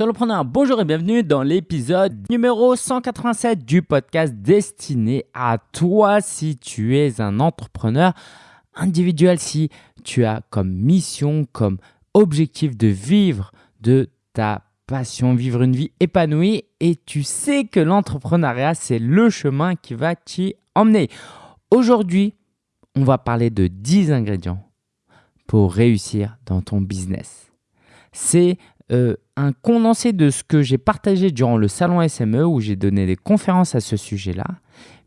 Bonjour et bienvenue dans l'épisode numéro 187 du podcast destiné à toi si tu es un entrepreneur individuel, si tu as comme mission, comme objectif de vivre de ta passion, vivre une vie épanouie et tu sais que l'entrepreneuriat, c'est le chemin qui va t'y emmener. Aujourd'hui, on va parler de 10 ingrédients pour réussir dans ton business. C'est euh, un condensé de ce que j'ai partagé durant le salon SME où j'ai donné des conférences à ce sujet-là.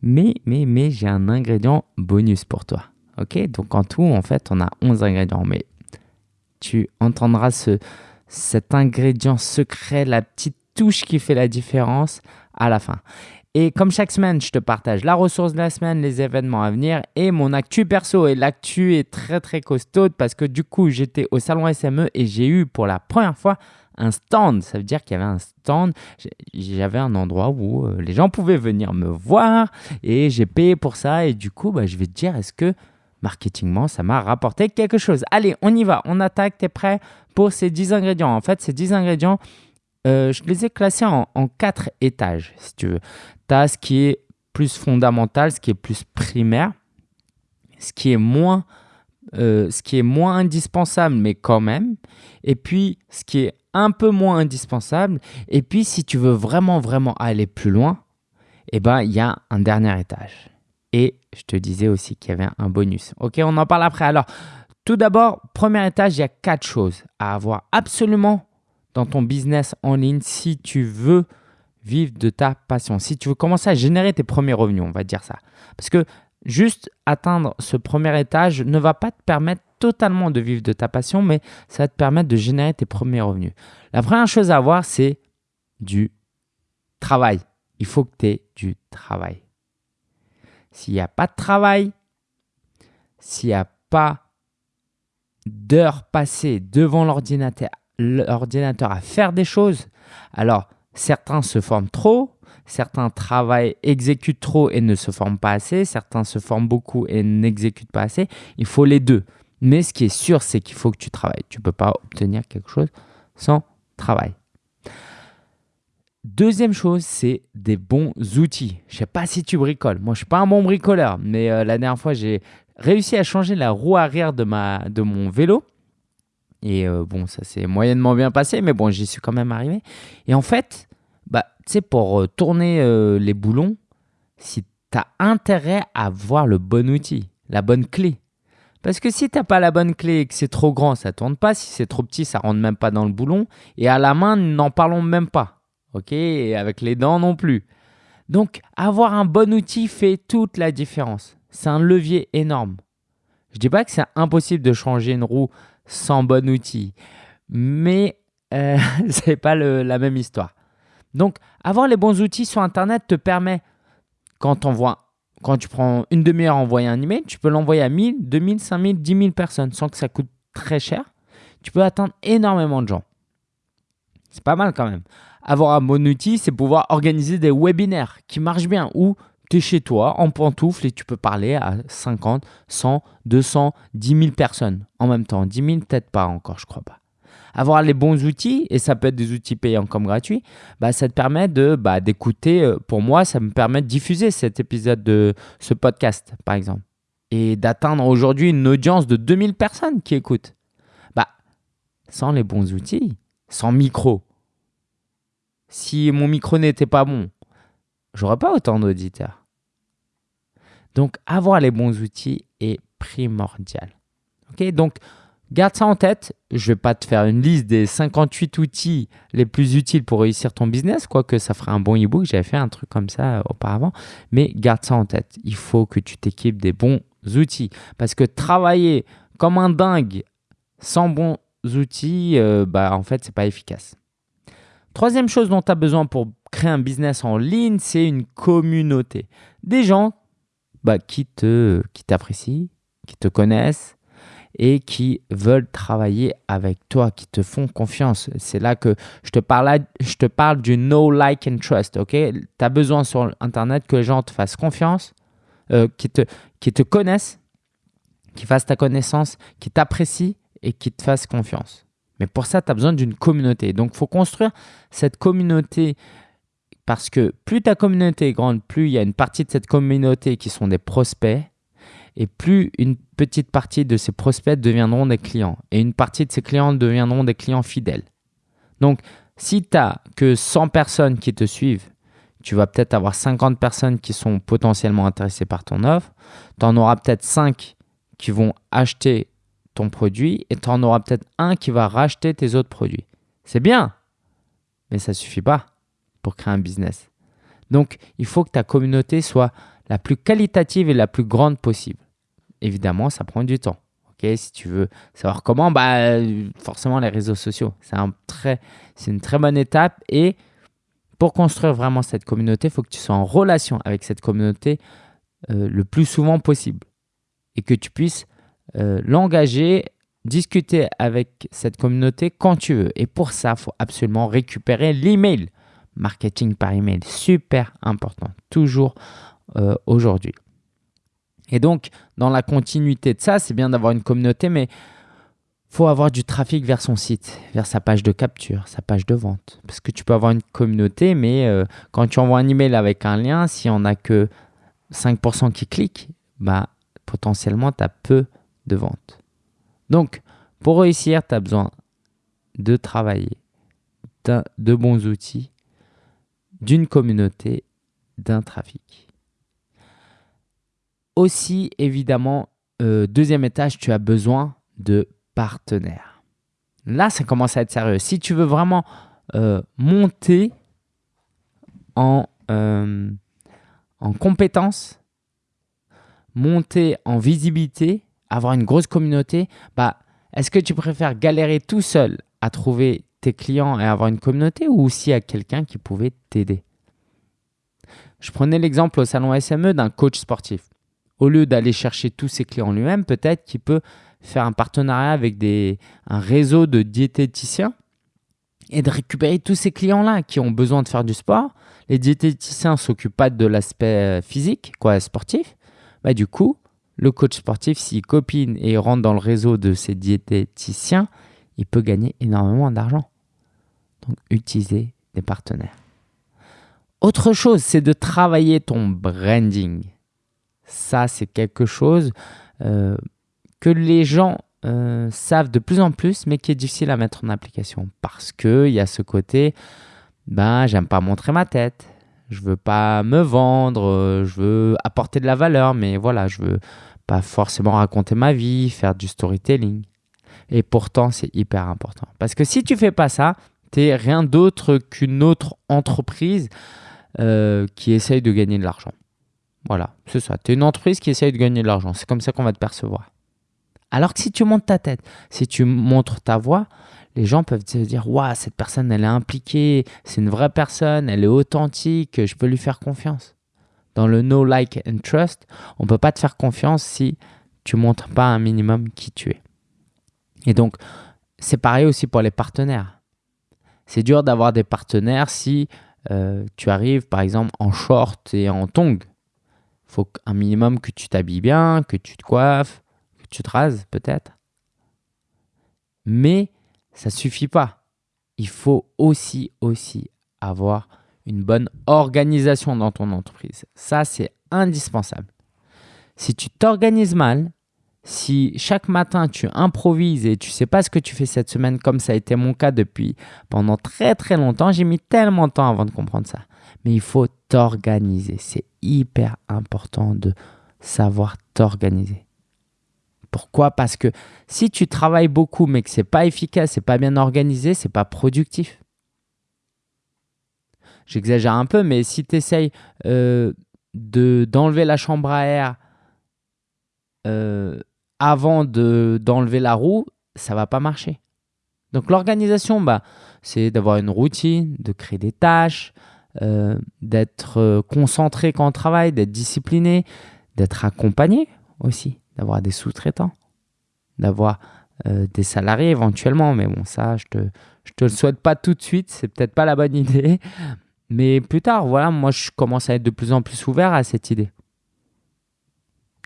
Mais, mais, mais j'ai un ingrédient bonus pour toi. Ok? Donc en tout, en fait, on a 11 ingrédients. Mais tu entendras ce, cet ingrédient secret, la petite touche qui fait la différence à la fin. Et comme chaque semaine, je te partage la ressource de la semaine, les événements à venir et mon actu perso. Et l'actu est très très costaud parce que du coup, j'étais au salon SME et j'ai eu pour la première fois un stand. Ça veut dire qu'il y avait un stand. J'avais un endroit où euh, les gens pouvaient venir me voir et j'ai payé pour ça. Et du coup, bah, je vais te dire, est-ce que marketingement, ça m'a rapporté quelque chose? Allez, on y va. On attaque. Tu es prêt pour ces 10 ingrédients? En fait, ces 10 ingrédients, euh, je les ai classés en, quatre étages, si tu veux. Tu as ce qui est plus fondamental, ce qui est plus primaire, ce qui est moins, euh, ce qui est moins indispensable, mais quand même. Et puis, ce qui est un peu moins indispensable. Et puis, si tu veux vraiment, vraiment aller plus loin, eh ben, il y a un dernier étage. Et je te disais aussi qu'il y avait un bonus. Ok, on en parle après. Alors, tout d'abord, premier étage, il y a quatre choses à avoir absolument dans ton business en ligne si tu veux vivre de ta passion, si tu veux commencer à générer tes premiers revenus, on va dire ça. Parce que juste atteindre ce premier étage ne va pas te permettre totalement de vivre de ta passion, mais ça va te permettre de générer tes premiers revenus. La première chose à avoir, c'est du travail. Il faut que tu aies du travail. S'il n'y a pas de travail, s'il n'y a pas d'heures passées devant l'ordinateur l'ordinateur à faire des choses. Alors, certains se forment trop, certains travaillent, exécutent trop et ne se forment pas assez, certains se forment beaucoup et n'exécutent pas assez. Il faut les deux. Mais ce qui est sûr, c'est qu'il faut que tu travailles. Tu ne peux pas obtenir quelque chose sans travail. Deuxième chose, c'est des bons outils. Je ne sais pas si tu bricoles. Moi, je ne suis pas un bon bricoleur, mais euh, la dernière fois, j'ai réussi à changer la roue arrière de, ma, de mon vélo. Et euh, bon, ça s'est moyennement bien passé, mais bon, j'y suis quand même arrivé. Et en fait, bah, tu sais, pour euh, tourner euh, les boulons, si tu as intérêt à voir le bon outil, la bonne clé. Parce que si tu n'as pas la bonne clé et que c'est trop grand, ça ne tourne pas. Si c'est trop petit, ça rentre même pas dans le boulon. Et à la main, n'en parlons même pas. OK? Et avec les dents non plus. Donc, avoir un bon outil fait toute la différence. C'est un levier énorme. Je dis pas que c'est impossible de changer une roue sans bon outil. Mais euh, ce n'est pas la même histoire. Donc, avoir les bons outils sur Internet te permet, quand, quand tu prends une demi-heure à envoyer un email, tu peux l'envoyer à 1000, 2000, 5000, 10 000 personnes sans que ça coûte très cher. Tu peux atteindre énormément de gens. C'est pas mal quand même. Avoir un bon outil, c'est pouvoir organiser des webinaires qui marchent bien ou tu es chez toi en pantoufle et tu peux parler à 50, 100, 200, 10 000 personnes en même temps. 10 000, peut-être pas encore, je crois pas. Avoir les bons outils, et ça peut être des outils payants comme gratuits, bah, ça te permet de bah, d'écouter. Euh, pour moi, ça me permet de diffuser cet épisode de ce podcast, par exemple, et d'atteindre aujourd'hui une audience de 2000 personnes qui écoutent. Bah, sans les bons outils, sans micro. Si mon micro n'était pas bon, j'aurais pas autant d'auditeurs. Donc, avoir les bons outils est primordial. Ok, donc garde ça en tête. Je ne vais pas te faire une liste des 58 outils les plus utiles pour réussir ton business, quoique ça ferait un bon e-book. J'avais fait un truc comme ça euh, auparavant. Mais garde ça en tête. Il faut que tu t'équipes des bons outils. Parce que travailler comme un dingue sans bons outils, euh, bah, en fait, ce n'est pas efficace. Troisième chose dont tu as besoin pour créer un business en ligne, c'est une communauté. Des gens bah, qui te qui t'apprécient, qui te connaissent et qui veulent travailler avec toi, qui te font confiance. C'est là que je te parle, je te parle du no like and trust. Ok, tu as besoin sur internet que les gens te fassent confiance, euh, qui te qui te connaissent, qui fassent ta connaissance, qui t'apprécient et qui te fassent confiance. Mais pour ça, tu as besoin d'une communauté. Donc, il faut construire cette communauté parce que plus ta communauté est grande, plus il y a une partie de cette communauté qui sont des prospects et plus une petite partie de ces prospects deviendront des clients et une partie de ces clients deviendront des clients fidèles. Donc, si tu n'as que 100 personnes qui te suivent, tu vas peut-être avoir 50 personnes qui sont potentiellement intéressées par ton offre. Tu en auras peut-être 5 qui vont acheter ton produit et tu en auras peut-être un qui va racheter tes autres produits. C'est bien, mais ça ne suffit pas pour créer un business. Donc, il faut que ta communauté soit la plus qualitative et la plus grande possible. Évidemment, ça prend du temps. si tu veux savoir comment, bah, forcément les réseaux sociaux. C'est un une très bonne étape. Et pour construire vraiment cette communauté, il faut que tu sois en relation avec cette communauté euh, le plus souvent possible. Et que tu puisses euh, l'engager, discuter avec cette communauté quand tu veux. Et pour ça, il faut absolument récupérer l'email. Marketing par email, super important, toujours euh, aujourd'hui. Et donc, dans la continuité de ça, c'est bien d'avoir une communauté, mais faut avoir du trafic vers son site, vers sa page de capture, sa page de vente. Parce que tu peux avoir une communauté, mais euh, quand tu envoies un email avec un lien, si on n'a que 5% qui cliquent, bah, potentiellement, tu as peu de vente. Donc, pour réussir, tu as besoin de travailler, de bons outils, d'une communauté, d'un trafic. Aussi, évidemment, euh, deuxième étage, tu as besoin de partenaires. Là, ça commence à être sérieux. Si tu veux vraiment euh, monter en, euh, en compétences, monter en visibilité, avoir une grosse communauté, bah, est-ce que tu préfères galérer tout seul à trouver tes clients et avoir une communauté ou aussi à quelqu'un qui pouvait t'aider? Je prenais l'exemple au salon SME d'un coach sportif. Au lieu d'aller chercher tous ses clients lui-même, peut-être qu'il peut faire un partenariat avec des, un réseau de diététiciens et de récupérer tous ces clients-là qui ont besoin de faire du sport. Les diététiciens ne s'occupent pas de l'aspect euh, physique, quoi, sportif. Bah, du coup, le coach sportif, s'il copine et rentre dans le réseau de ses diététiciens, il peut gagner énormément d'argent. Donc, utiliser des partenaires. Autre chose, c'est de travailler ton branding. Ça, c'est quelque chose euh, que les gens euh, savent de plus en plus, mais qui est difficile à mettre en application. Parce qu'il y a ce côté, ben, j'aime pas montrer ma tête, je veux pas me vendre, euh, je veux apporter de la valeur, mais voilà, je veux pas forcément raconter ma vie, faire du storytelling. Et pourtant, c'est hyper important. Parce que si tu fais pas ça, tu es rien d'autre qu'une autre entreprise euh, qui essaye de gagner de l'argent. Voilà, c'est ça. Tu es une entreprise qui essaye de gagner de l'argent. C'est comme ça qu'on va te percevoir. Alors que si tu montes ta tête, si tu montres ta voix, les gens peuvent se dire Waouh, cette personne, elle est impliquée, c'est une vraie personne, elle est authentique, je peux lui faire confiance. Dans le no like and trust, on ne peut pas te faire confiance si tu ne montres pas un minimum qui tu es. Et donc, c'est pareil aussi pour les partenaires. C'est dur d'avoir des partenaires si euh, tu arrives par exemple en short et en tongs. Faut un minimum que tu t'habilles bien, que tu te coiffes, que tu te rases peut-être. Mais ça suffit pas. Il faut aussi, aussi avoir une bonne organisation dans ton entreprise. Ça, c'est indispensable. Si tu t'organises mal, si chaque matin tu improvises et tu sais pas ce que tu fais cette semaine, comme ça a été mon cas depuis pendant très très longtemps, j'ai mis tellement de temps avant de comprendre ça. Mais il faut t'organiser. C'est hyper important de savoir t'organiser. Pourquoi? Parce que si tu travailles beaucoup mais que c'est pas efficace, c'est pas bien organisé, c'est pas productif. J'exagère un peu, mais si tu essayes euh, d'enlever la chambre à air euh, avant d'enlever la roue, ça va pas marcher. Donc l'organisation, bah, c'est d'avoir une routine, de créer des tâches, euh, d'être concentré quand on travaille, d'être discipliné, d'être accompagné aussi d'avoir des sous-traitants, d'avoir euh, des salariés éventuellement. Mais bon, ça, je te, je te le souhaite pas tout de suite. C'est peut-être pas la bonne idée. Mais plus tard, voilà, moi, je commence à être de plus en plus ouvert à cette idée.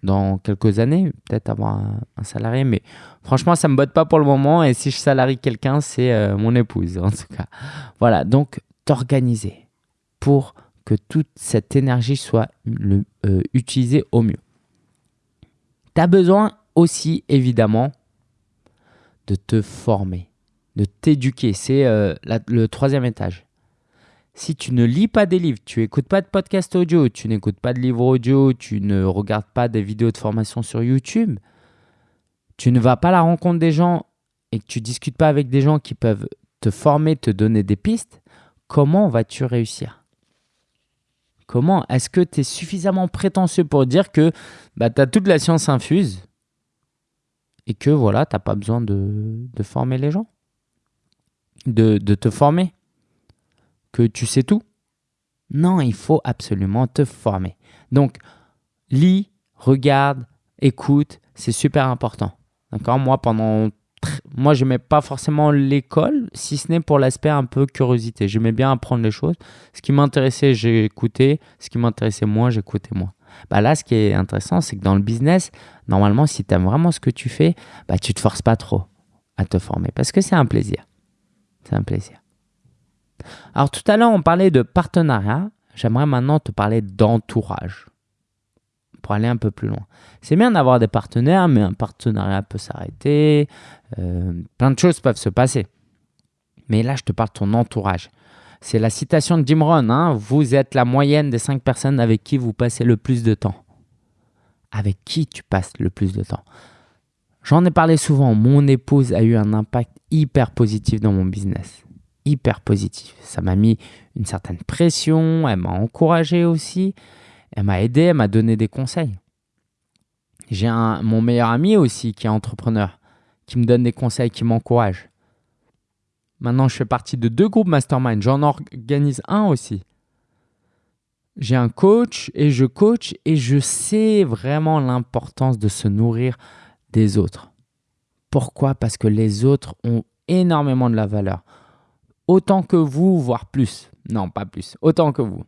Dans quelques années, peut-être avoir un, salarié, mais franchement, ça ne me botte pas pour le moment. Et si je salarie quelqu'un, c'est euh, mon épouse, en tout cas. Voilà, donc t'organiser pour que toute cette énergie soit euh, utilisée au mieux. Tu as besoin aussi, évidemment, de te former, de t'éduquer. C'est euh, le troisième étage si tu ne lis pas des livres, tu n'écoutes pas de podcast audio, tu n'écoutes pas de livres audio, tu ne regardes pas des vidéos de formation sur YouTube, tu ne vas pas à la rencontre des gens et que tu discutes pas avec des gens qui peuvent te former, te donner des pistes, comment vas-tu réussir? Comment Est-ce que tu es suffisamment prétentieux pour dire que bah, tu as toute la science infuse et que voilà, tu n'as pas besoin de, former les gens? De, de te former? Que tu sais tout. Non, il faut absolument te former. Donc, lis, regarde, écoute, c'est super important. D'accord? Moi, pendant. Moi, je n'aimais pas forcément l'école, si ce n'est pour l'aspect un peu curiosité. J'aimais bien apprendre les choses. Ce qui m'intéressait, écouté. Ce qui m'intéressait moins, j'écoutais moins. Bah là, ce qui est intéressant, c'est que dans le business, normalement, si tu aimes vraiment ce que tu fais, bah, tu ne te forces pas trop à te former parce que c'est un plaisir. C'est un plaisir. Alors tout à l'heure, on parlait de partenariat. J'aimerais maintenant te parler d'entourage pour aller un peu plus loin. C'est bien d'avoir des partenaires, mais un partenariat peut s'arrêter. Euh, plein de choses peuvent se passer. Mais là, je te parle de ton entourage. C'est la citation de Jim Rohn. Hein. vous êtes la moyenne des cinq personnes avec qui vous passez le plus de temps. Avec qui tu passes le plus de temps? J'en ai parlé souvent. Mon épouse a eu un impact hyper positif dans mon business hyper positif. Ça m'a mis une certaine pression, elle m'a encouragé aussi, elle m'a aidé, elle m'a donné des conseils. J'ai mon meilleur ami aussi qui est entrepreneur, qui me donne des conseils, qui m'encourage. Maintenant, je fais partie de deux groupes mastermind. J'en organise un aussi. J'ai un coach et je coach et je sais vraiment l'importance de se nourrir des autres. Pourquoi? Parce que les autres ont énormément de la valeur autant que vous, voire plus. Non, pas plus, autant que vous.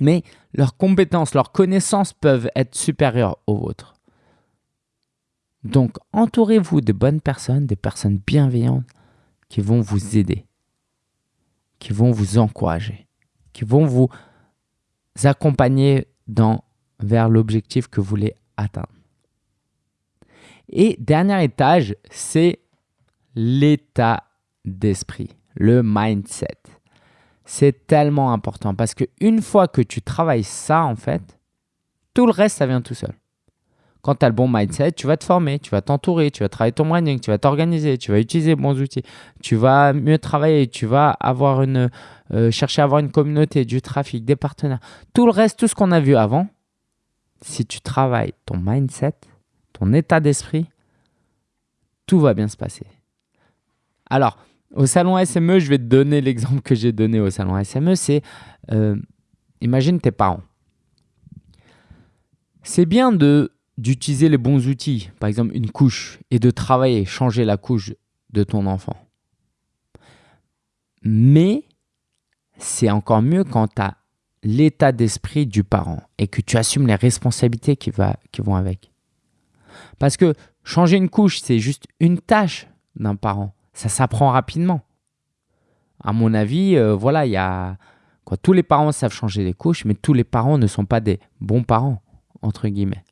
Mais leurs compétences, leurs connaissances peuvent être supérieures aux vôtres. Donc, entourez-vous de bonnes personnes, des personnes bienveillantes qui vont vous aider, qui vont vous encourager, qui vont vous accompagner vers l'objectif que vous voulez atteindre. Et dernier étage, c'est l'état d'esprit le mindset. C'est tellement important parce qu'une fois que tu travailles ça, en fait, tout le reste, ça vient tout seul. Quand tu as le bon mindset, tu vas te former, tu vas t'entourer, tu vas travailler ton branding, tu vas t'organiser, tu vas utiliser bons outils, tu vas mieux travailler, tu vas avoir une, euh, chercher à avoir une communauté, du trafic, des partenaires. Tout le reste, tout ce qu'on a vu avant, si tu travailles ton mindset, ton état d'esprit, tout va bien se passer. Alors, au salon SME, je vais te donner l'exemple que j'ai donné au salon SME, c'est euh, imagine tes parents. C'est bien d'utiliser les bons outils, par exemple une couche, et de travailler, changer la couche de ton enfant. Mais c'est encore mieux quand tu as l'état d'esprit du parent et que tu assumes les responsabilités qui, qui vont avec. Parce que changer une couche, c'est juste une tâche d'un parent ça s'apprend rapidement. À mon avis, euh, voilà, il y a quoi, tous les parents savent changer les couches, mais tous les parents ne sont pas des bons parents entre guillemets.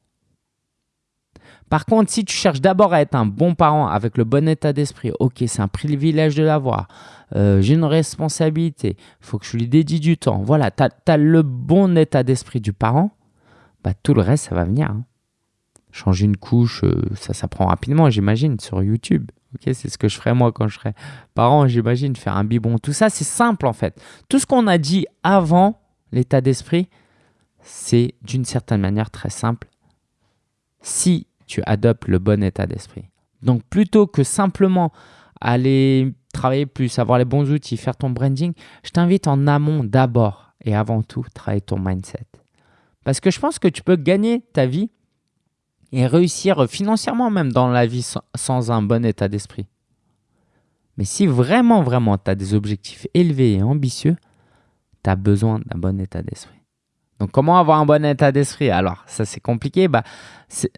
Par contre, si tu cherches d'abord à être un bon parent avec le bon état d'esprit, ok, c'est un privilège de l'avoir, euh, j'ai une responsabilité, il faut que je lui dédie du temps, voilà, tu as, le bon état d'esprit du parent, bah, tout le reste, ça va venir. Hein. Changer une couche, euh, ça s'apprend rapidement, j'imagine, sur YouTube c'est ce que je ferais moi quand je serais parent, j'imagine, faire un biberon. Tout ça, c'est simple en fait. Tout ce qu'on a dit avant l'état d'esprit, c'est d'une certaine manière très simple si tu adoptes le bon état d'esprit. Donc plutôt que simplement aller travailler plus, avoir les bons outils, faire ton branding, je t'invite en amont d'abord et avant tout travailler ton mindset. Parce que je pense que tu peux gagner ta vie et réussir financièrement même dans la vie sans, un bon état d'esprit. Mais si vraiment, vraiment, tu as des objectifs élevés et ambitieux, tu as besoin d'un bon état d'esprit. Donc, comment avoir un bon état d'esprit? Alors, ça, c'est compliqué. Bah,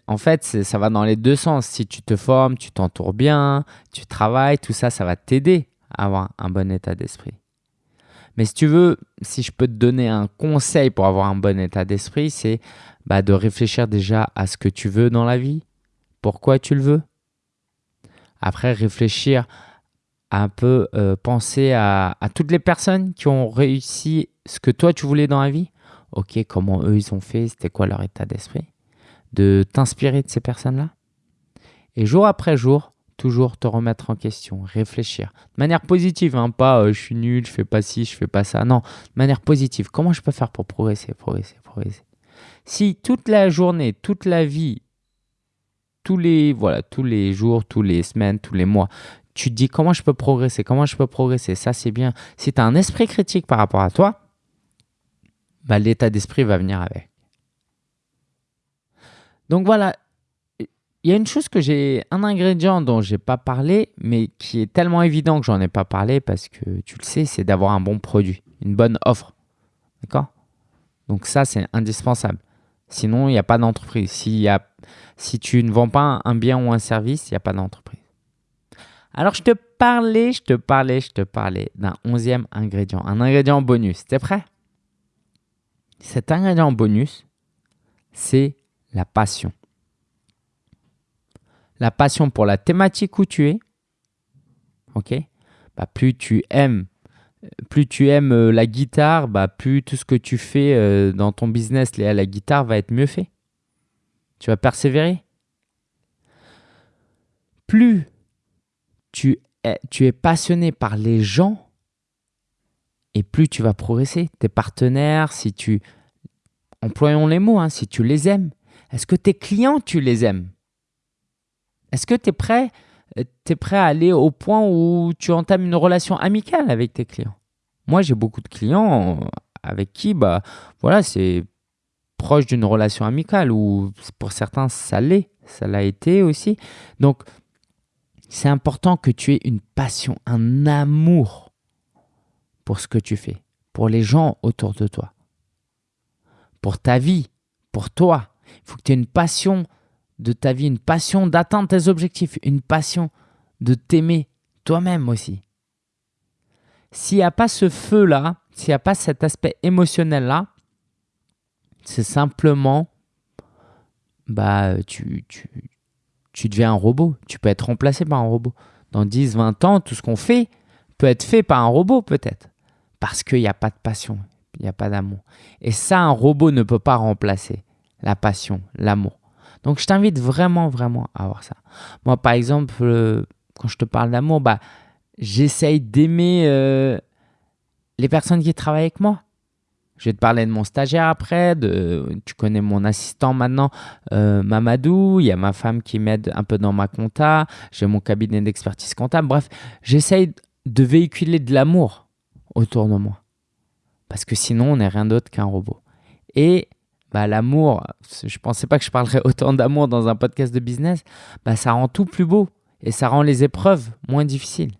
en fait, ça va dans les deux sens. Si tu te formes, tu t'entoures bien, tu travailles, tout ça, ça va t'aider à avoir un bon état d'esprit. Mais si tu veux, si je peux te donner un conseil pour avoir un bon état d'esprit, c'est bah, de réfléchir déjà à ce que tu veux dans la vie, pourquoi tu le veux. Après, réfléchir un peu, euh, penser à, à, toutes les personnes qui ont réussi ce que toi tu voulais dans la vie. Ok, comment eux ils ont fait, c'était quoi leur état d'esprit. De t'inspirer de ces personnes-là. Et jour après jour, toujours te remettre en question, réfléchir. De manière positive, hein, pas euh, je suis nul, je fais pas ci, je fais pas ça. Non, de manière positive. Comment je peux faire pour progresser, progresser, progresser Si toute la journée, toute la vie, tous les, voilà, tous les jours, tous les semaines, tous les mois, tu te dis comment je peux progresser, comment je peux progresser, ça c'est bien. Si tu as un esprit critique par rapport à toi, bah, l'état d'esprit va venir avec. Donc voilà, il y a une chose que j'ai, un ingrédient dont j'ai pas parlé, mais qui est tellement évident que j'en ai pas parlé parce que tu le sais, c'est d'avoir un bon produit, une bonne offre. D'accord? Donc ça, c'est indispensable. Sinon, il n'y a pas d'entreprise. Si, si tu ne vends pas un bien ou un service, il n'y a pas d'entreprise. Alors, je te parlais, je te parlais, je te parlais d'un onzième ingrédient, un ingrédient bonus. T'es prêt? Cet ingrédient bonus, c'est la passion la passion pour la thématique où tu es, ok? Bah, plus tu aimes plus tu aimes euh, la guitare, bah, plus tout ce que tu fais euh, dans ton business lié à la guitare va être mieux fait. Tu vas persévérer. Plus tu es, passionné par les gens, et plus tu vas progresser. Tes partenaires, si tu... Employons les mots, hein, si tu les aimes. Est-ce que tes clients, tu les aimes? Est-ce que tu es prêt, euh, es prêt à aller au point où tu entames une relation amicale avec tes clients? Moi, j'ai beaucoup de clients avec qui bah, voilà, c'est proche d'une relation amicale ou pour certains, ça l'est. Ça l'a été aussi. Donc, c'est important que tu aies une passion, un amour pour ce que tu fais, pour les gens autour de toi, pour ta vie, pour toi. Il faut que tu aies une passion de ta vie, une passion d'atteindre tes objectifs, une passion de t'aimer toi-même aussi. S'il n'y a pas ce feu-là, s'il n'y a pas cet aspect émotionnel-là, c'est simplement, bah, tu, tu, tu deviens un robot. Tu peux être remplacé par un robot. Dans 10, 20 ans, tout ce qu'on fait peut être fait par un robot peut-être. Parce qu'il n'y a pas de passion, il n'y a pas d'amour. Et ça, un robot ne peut pas remplacer la passion, l'amour. Donc, je t'invite vraiment, vraiment à avoir ça. Moi, par exemple, euh, quand je te parle d'amour, bah, j'essaye d'aimer euh, les personnes qui travaillent avec moi. Je vais te parler de mon stagiaire après, tu connais mon assistant maintenant, euh, Mamadou, il y a ma femme qui m'aide un peu dans ma compta, j'ai mon cabinet d'expertise comptable. Bref, j'essaye de véhiculer de l'amour autour de moi. Parce que sinon, on n'est rien d'autre qu'un robot. Et bah, l'amour, je ne pensais pas que je parlerais autant d'amour dans un podcast de business, bah, ça rend tout plus beau et ça rend les épreuves moins difficiles.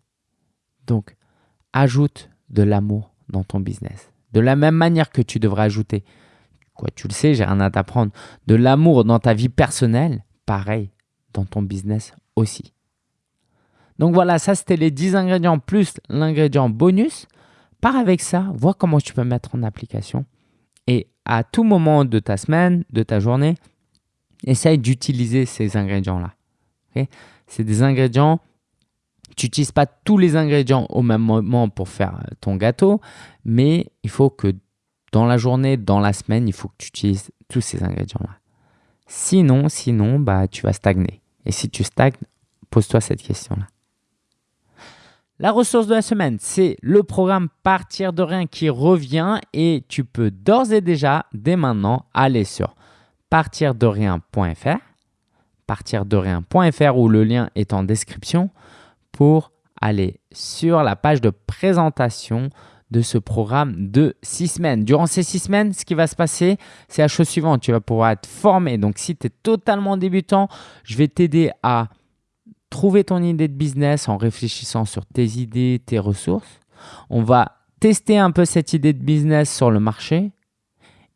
Donc, ajoute de l'amour dans ton business. De la même manière que tu devrais ajouter, quoi, tu le sais, j'ai rien à t'apprendre, de l'amour dans ta vie personnelle, pareil, dans ton business aussi. Donc voilà, ça c'était les 10 ingrédients plus l'ingrédient bonus. Pars avec ça, vois comment tu peux mettre en application à tout moment de ta semaine, de ta journée, essaye d'utiliser ces ingrédients-là. c'est des ingrédients, tu n'utilises pas tous les ingrédients au même moment pour faire ton gâteau, mais il faut que dans la journée, dans la semaine, il faut que tu utilises tous ces ingrédients-là. Sinon, sinon, bah, tu vas stagner. Et si tu stagnes, pose-toi cette question-là. La ressource de la semaine, c'est le programme Partir de rien qui revient et tu peux d'ores et déjà, dès maintenant, aller sur partirderien.fr, partirderien.fr où le lien est en description pour aller sur la page de présentation de ce programme de six semaines. Durant ces six semaines, ce qui va se passer, c'est la chose suivante. Tu vas pouvoir être formé. Donc, si tu es totalement débutant, je vais t'aider à trouver ton idée de business en réfléchissant sur tes idées, tes ressources. On va tester un peu cette idée de business sur le marché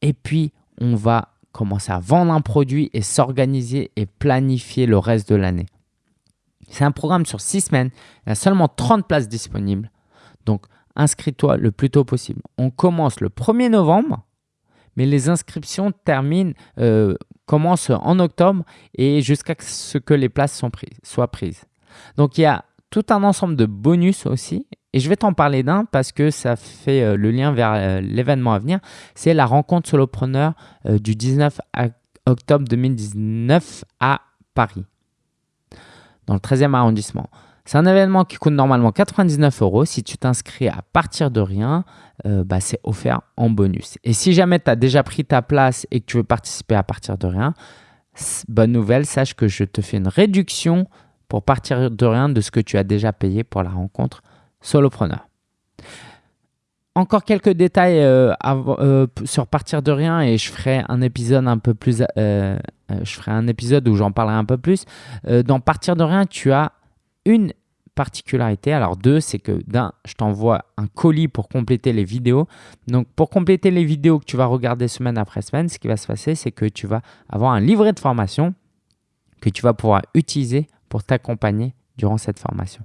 Et puis, on va commencer à vendre un produit et s'organiser et planifier le reste de l'année. C'est un programme sur six semaines. Il y a seulement 30 places disponibles. Donc, inscris-toi le plus tôt possible. On commence le 1er novembre, mais les inscriptions terminent, euh, commencent en octobre et jusqu'à ce que les places soient prises. Donc, il y a tout un ensemble de bonus aussi. Et je vais t'en parler d'un parce que ça fait euh, le lien vers euh, l'événement à venir. C'est la rencontre solopreneur du 19 octobre 2019 à Paris dans le 13e arrondissement. C'est un événement qui coûte normalement 99 euros. Si tu t'inscris à partir de rien, euh, bah, c'est offert en bonus. Et si jamais tu as déjà pris ta place et que tu veux participer à partir de rien, bonne nouvelle, sache que je te fais une réduction pour partir de rien de ce que tu as déjà payé pour la rencontre solopreneur. Encore quelques détails euh, euh, sur partir de rien et je ferai un épisode un peu plus. Je ferai un épisode où j'en parlerai un peu plus. dans partir de rien, tu as une particularité. Alors deux, c'est que d'un, je t'envoie un colis pour compléter les vidéos. Donc pour compléter les vidéos que tu vas regarder semaine après semaine, ce qui va se passer, c'est que tu vas avoir un livret de formation que tu vas pouvoir utiliser pour t'accompagner durant cette formation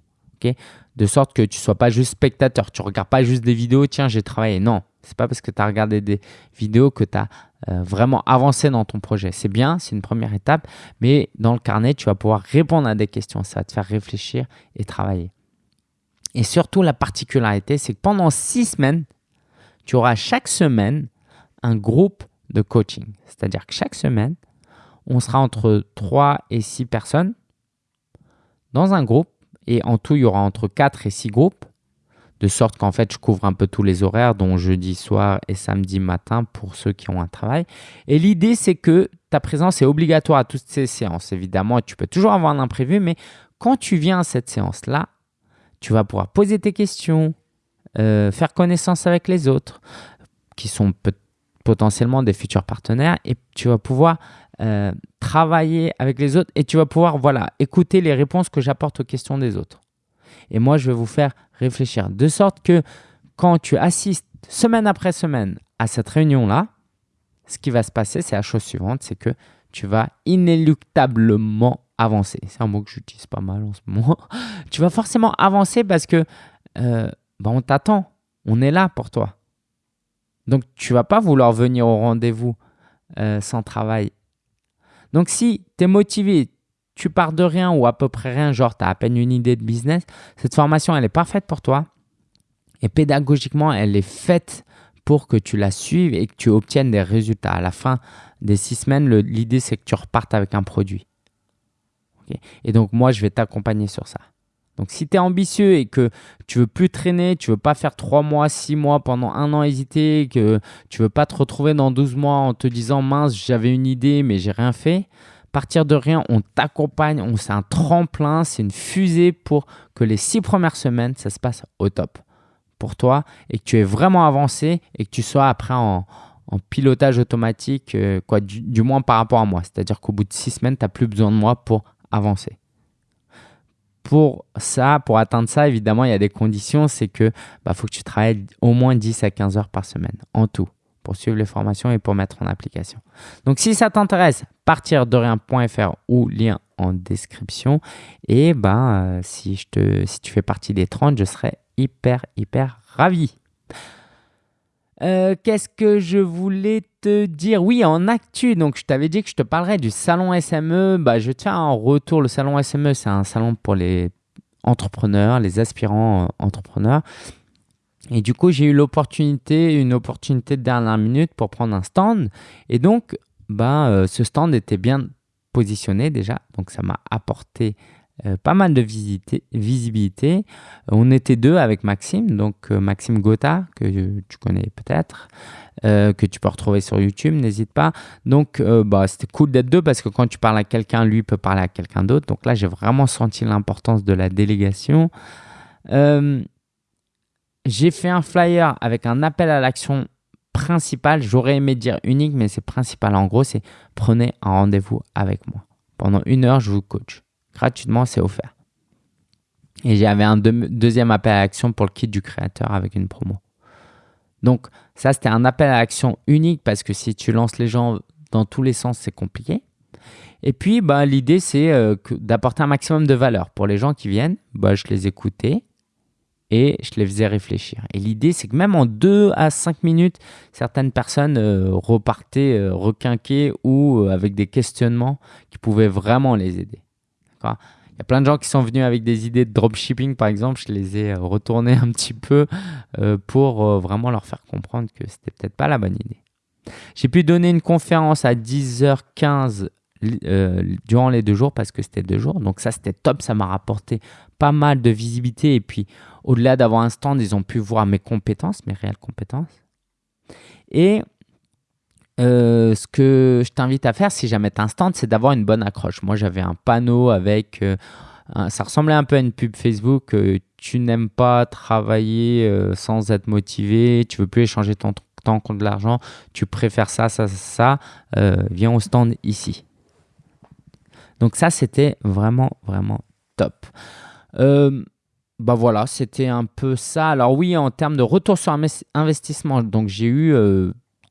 de sorte que tu ne sois pas juste spectateur. Tu ne regardes pas juste des vidéos, tiens, j'ai travaillé. Non, c'est pas parce que tu as regardé des vidéos que tu as euh, vraiment avancé dans ton projet. C'est bien, c'est une première étape, mais dans le carnet, tu vas pouvoir répondre à des questions. Ça va te faire réfléchir et travailler. Et surtout, la particularité, c'est que pendant six semaines, tu auras chaque semaine un groupe de coaching. C'est-à-dire que chaque semaine, on sera entre 3 et 6 personnes dans un groupe et en tout, il y aura entre 4 et 6 groupes, de sorte qu'en fait, je couvre un peu tous les horaires, dont jeudi soir et samedi matin pour ceux qui ont un travail. Et l'idée, c'est que ta présence est obligatoire à toutes ces séances. Évidemment, tu peux toujours avoir un imprévu, mais quand tu viens à cette séance-là, tu vas pouvoir poser tes questions, euh, faire connaissance avec les autres, qui sont potentiellement des futurs partenaires, et tu vas pouvoir euh, travailler avec les autres et tu vas pouvoir voilà, écouter les réponses que j'apporte aux questions des autres. Et moi, je vais vous faire réfléchir de sorte que quand tu assistes semaine après semaine à cette réunion-là, ce qui va se passer, c'est la chose suivante, c'est que tu vas inéluctablement avancer. C'est un mot que j'utilise pas mal en ce moment. tu vas forcément avancer parce que euh, bah, on t'attend, on est là pour toi. Donc tu vas pas vouloir venir au rendez-vous euh, sans travail donc, si tu es motivé, tu pars de rien ou à peu près rien, genre tu as à peine une idée de business, cette formation, elle est parfaite pour toi. Et pédagogiquement, elle est faite pour que tu la suives et que tu obtiennes des résultats. À la fin des six semaines, l'idée, c'est que tu repartes avec un produit. et donc, moi, je vais t'accompagner sur ça. Donc, si tu es ambitieux et que tu veux plus traîner, tu veux pas faire 3 mois, 6 mois pendant un an hésiter, que tu veux pas te retrouver dans 12 mois en te disant mince, j'avais une idée mais j'ai rien fait, partir de rien, on t'accompagne, c'est un tremplin, c'est une fusée pour que les 6 premières semaines, ça se passe au top pour toi et que tu aies vraiment avancé et que tu sois après en, pilotage automatique, euh, quoi, du, moins par rapport à moi. C'est-à-dire qu'au bout de 6 semaines, tu n'as plus besoin de moi pour avancer pour ça, pour atteindre ça, évidemment, il y a des conditions. C'est que bah, faut que tu travailles au moins 10 à 15 heures par semaine en tout pour suivre les formations et pour mettre en application. Donc, si ça t'intéresse, partir de rien.fr ou lien en description. Et ben, si, je te, si tu fais partie des 30, je serais hyper, hyper ravi. Euh, qu'est-ce que je voulais te dire? Oui, en actu, donc je t'avais dit que je te parlerais du salon SME. Bah, je tiens en retour. Le salon SME, c'est un salon pour les entrepreneurs, les aspirants euh, entrepreneurs. Et du coup, j'ai eu l'opportunité, une opportunité de dernière minute pour prendre un stand. Et donc, bah, euh, ce stand était bien positionné déjà. Donc, ça m'a apporté euh, pas mal de visibilité. On était deux avec Maxime, donc euh, Maxime Gotha, que tu connais peut-être, que tu peux retrouver sur YouTube, n'hésite pas. Donc, bah, c'était cool d'être deux parce que quand tu parles à quelqu'un, lui peut parler à quelqu'un d'autre. Donc là, j'ai vraiment senti l'importance de la délégation. J'ai fait un flyer avec un appel à l'action principal. J'aurais aimé dire unique, mais c'est principal. En gros, c'est prenez un rendez-vous avec moi. Pendant une heure, je vous coach. Gratuitement, c'est offert. Et j'avais un deuxième appel à action pour le kit du créateur avec une promo. Donc ça, c'était un appel à l'action unique parce que si tu lances les gens dans tous les sens, c'est compliqué. Et puis, bah, l'idée, c'est euh, d'apporter un maximum de valeur. Pour les gens qui viennent, bah, je les écoutais et je les faisais réfléchir. Et l'idée, c'est que même en 2 à 5 minutes, certaines personnes euh, repartaient euh, requinquées ou avec des questionnements qui pouvaient vraiment les aider. Il y a plein de gens qui sont venus avec des idées de dropshipping, par exemple. Je les ai retournées un petit peu pour vraiment leur faire comprendre que c'était peut-être pas la bonne idée. J'ai pu donner une conférence à 10h15 euh, durant les deux jours parce que c'était deux jours. Donc ça, c'était top. Ça m'a rapporté pas mal de visibilité. Et puis, au-delà d'avoir un stand, ils ont pu voir mes compétences, mes réelles compétences. Et euh, ce que je t'invite à faire si jamais tu un stand, c'est d'avoir une bonne accroche. Moi, j'avais un panneau avec... Euh, ça ressemblait un peu à une pub Facebook. tu n'aimes pas travailler sans être motivé. Tu veux plus échanger ton temps contre de l'argent. Tu préfères ça, ça, ça. viens au stand ici. Donc ça, c'était vraiment, vraiment top. Euh, bah voilà, c'était un peu ça. Alors oui, en termes de retour sur investissement, donc j'ai eu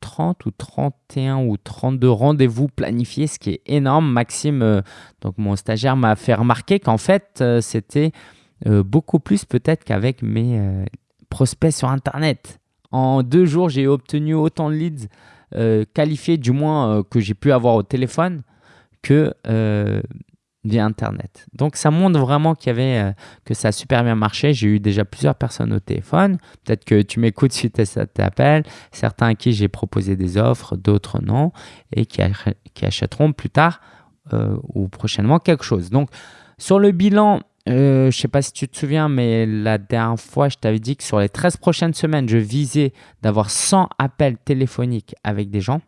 30 euh, ou 31 ou 32 rendez-vous planifiés, ce qui est énorme. Maxime, euh, donc mon stagiaire, m'a fait remarquer qu'en fait, c'était beaucoup plus peut-être qu'avec mes prospects sur Internet. En deux jours, j'ai obtenu autant de leads qualifiés, du moins que j'ai pu avoir au téléphone que euh, via Internet. Donc ça montre vraiment qu'il y avait, euh, que ça a super bien marché. J'ai eu déjà plusieurs personnes au téléphone. Peut-être que tu m'écoutes à cet appel. Certains à qui j'ai proposé des offres, d'autres non, et qui, qui achèteront plus tard euh, ou prochainement quelque chose. Donc sur le bilan, je ne sais pas si tu te souviens, mais la dernière fois, je t'avais dit que sur les 13 prochaines semaines, je visais d'avoir 100 appels téléphoniques avec des gens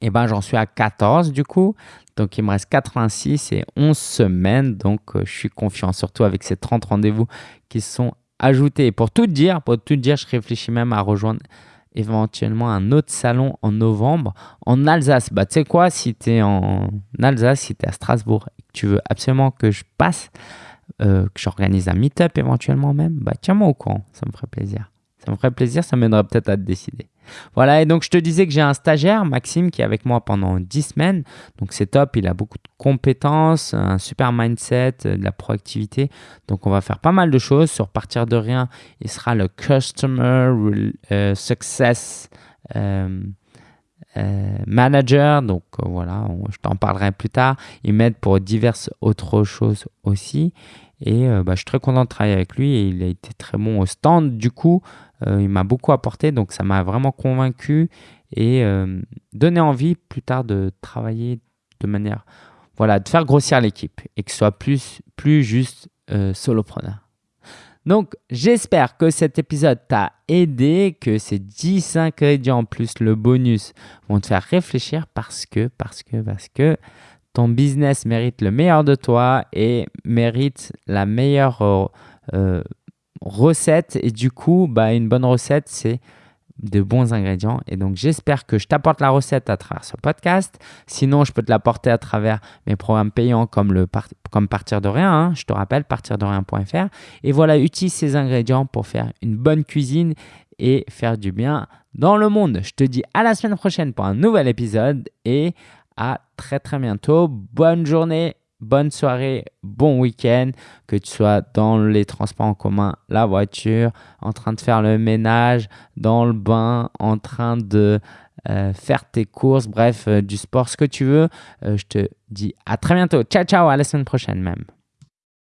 et eh ben, j'en suis à 14 du coup. Donc, il me reste 86 et 11 semaines. Donc, euh, je suis confiant, surtout avec ces 30 rendez-vous qui sont ajoutés. pour tout dire, pour tout dire, je réfléchis même à rejoindre éventuellement un autre salon en novembre en Alsace. Bah, tu sais quoi, si tu es en Alsace, si tu es à Strasbourg et que tu veux absolument que je passe, euh, que j'organise un meet-up éventuellement même, bah, tiens-moi au courant, ça me ferait plaisir. Ça me plaisir, ça m'aiderait peut-être à te décider. Voilà, et donc je te disais que j'ai un stagiaire, Maxime, qui est avec moi pendant 10 semaines. Donc c'est top, il a beaucoup de compétences, un super mindset, euh, de la proactivité. Donc on va faire pas mal de choses. Sur partir de rien, il sera le Customer euh, Success euh, Manager. Donc voilà, je t'en parlerai plus tard. Il m'aide pour diverses autres choses aussi. Et bah, je suis très content de travailler avec lui et il a été très bon au stand. Du coup, euh, il m'a beaucoup apporté, donc ça m'a vraiment convaincu et euh, donné envie plus tard de travailler de manière, voilà, de faire grossir l'équipe et que ce soit plus, plus juste euh, solopreneur. Donc, j'espère que cet épisode t'a aidé, que ces 10 ingrédients plus le bonus vont te faire réfléchir parce que, parce que, parce que ton business mérite le meilleur de toi et mérite la meilleure recette. Et du coup, bah, une bonne recette, c'est de bons ingrédients. Et donc, j'espère que je t'apporte la recette à travers ce podcast. Sinon, je peux te l'apporter à travers mes programmes payants comme, le comme Partir de rien. Hein. Je te rappelle, partirderien.fr. Et voilà, utilise ces ingrédients pour faire une bonne cuisine et faire du bien dans le monde. Je te dis à la semaine prochaine pour un nouvel épisode et à très très bientôt. Bonne journée bonne soirée, bon week-end, que tu sois dans les transports en commun, la voiture, en train de faire le ménage, dans le bain, en train de euh, faire tes courses, bref, euh, du sport, ce que tu veux. Euh, je te dis à très bientôt. Ciao, ciao, à la semaine prochaine même.